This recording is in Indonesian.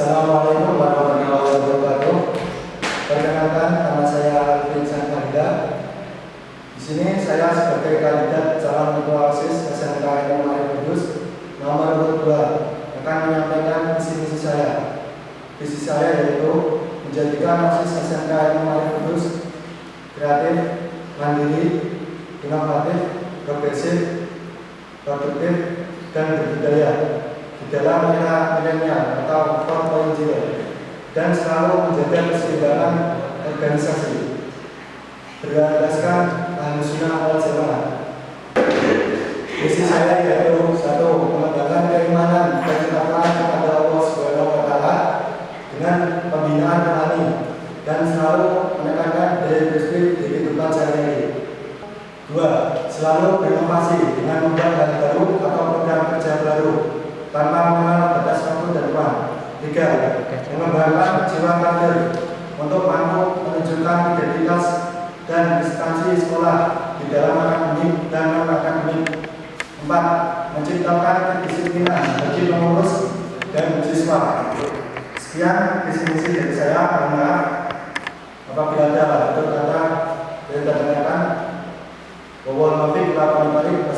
Assalamualaikum warahmatullahi wabarakatuh. Perkenalkan nama saya Vincent Fahida. Di sini saya sebagai kandidat calon ketua OSIS SMK Arif Kudus nomor urut 2 akan menyampaikan visi misi saya. Visi saya yaitu menjadikan OSIS SMK Arif Kudus kreatif, mandiri, inovatif, progresif, produktif, dan berbudaya di dalam milenial atau 4.0 dan selalu menjaga keseimbangan organisasi berlandaskan Ahlussunnah wal Jamaah. Visi saya yaitu satu mengembangkan keimanan dan ketakwaan kepada Allah Subhanahu wa taala dengan pembinaan rohani dan selalu menekankan daya positif di kehidupan sehari-hari. Dua, selalu berinovasi dengan tanpa mengenal batas waktu dan ruang. Tiga, mengembangkan jiwa kader untuk mampu menunjukkan identitas dan instansi sekolah di dalam akademik dan non akademik. Empat, menciptakan kedisiplinan bagi pengurus dan siswa. Sekian definisi dari saya karena apabila ada betul kata yang ternyata bahwa lebih 8 balik